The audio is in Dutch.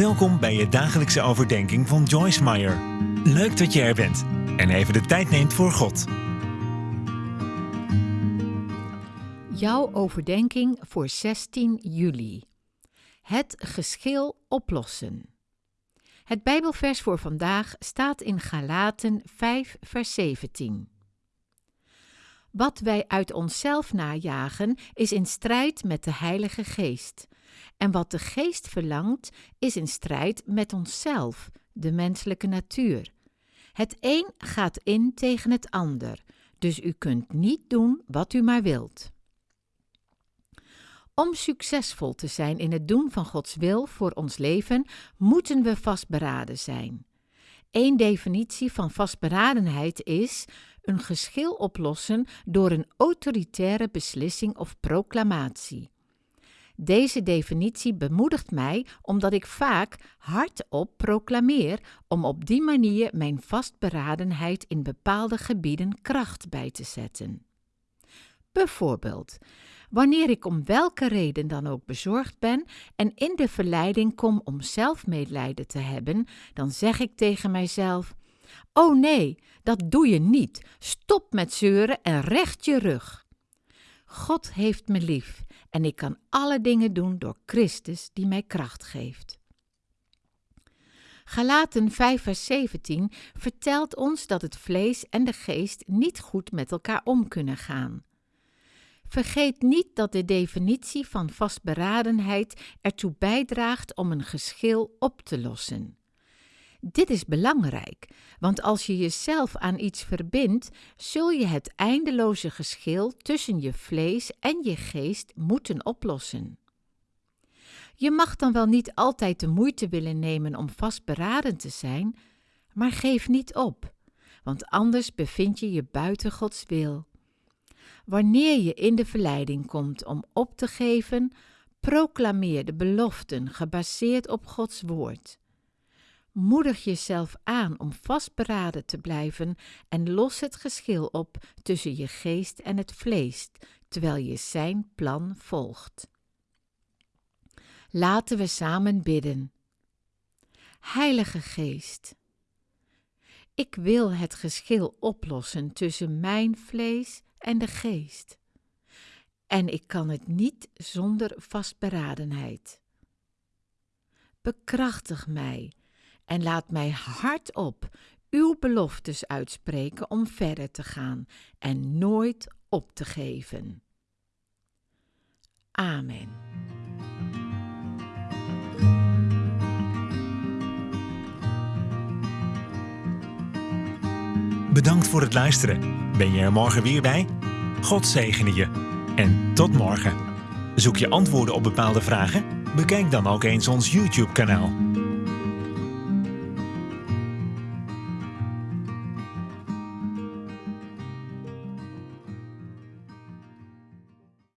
Welkom bij je dagelijkse overdenking van Joyce Meyer. Leuk dat je er bent en even de tijd neemt voor God. Jouw overdenking voor 16 juli. Het geschil oplossen. Het Bijbelvers voor vandaag staat in Galaten 5, vers 17. Wat wij uit onszelf najagen is in strijd met de Heilige Geest. En wat de Geest verlangt is in strijd met onszelf, de menselijke natuur. Het een gaat in tegen het ander, dus u kunt niet doen wat u maar wilt. Om succesvol te zijn in het doen van Gods wil voor ons leven, moeten we vastberaden zijn. Eén definitie van vastberadenheid is een geschil oplossen door een autoritaire beslissing of proclamatie. Deze definitie bemoedigt mij omdat ik vaak hardop proclameer om op die manier mijn vastberadenheid in bepaalde gebieden kracht bij te zetten. Bijvoorbeeld, wanneer ik om welke reden dan ook bezorgd ben en in de verleiding kom om zelfmedelijden te hebben, dan zeg ik tegen mijzelf: Oh nee, dat doe je niet. Stop met zeuren en recht je rug. God heeft me lief en ik kan alle dingen doen door Christus die mij kracht geeft. Galaten 5 vers 17 vertelt ons dat het vlees en de geest niet goed met elkaar om kunnen gaan. Vergeet niet dat de definitie van vastberadenheid ertoe bijdraagt om een geschil op te lossen. Dit is belangrijk, want als je jezelf aan iets verbindt, zul je het eindeloze geschil tussen je vlees en je geest moeten oplossen. Je mag dan wel niet altijd de moeite willen nemen om vastberaden te zijn, maar geef niet op, want anders bevind je je buiten Gods wil. Wanneer je in de verleiding komt om op te geven, proclameer de beloften gebaseerd op Gods woord. Moedig jezelf aan om vastberaden te blijven en los het geschil op tussen je geest en het vlees, terwijl je zijn plan volgt. Laten we samen bidden. Heilige Geest, ik wil het geschil oplossen tussen mijn vlees en de geest. En ik kan het niet zonder vastberadenheid. Bekrachtig mij en laat mij hardop uw beloftes uitspreken om verder te gaan en nooit op te geven. Amen. Bedankt voor het luisteren. Ben je er morgen weer bij? God zegene je. En tot morgen. Zoek je antwoorden op bepaalde vragen? Bekijk dan ook eens ons YouTube-kanaal.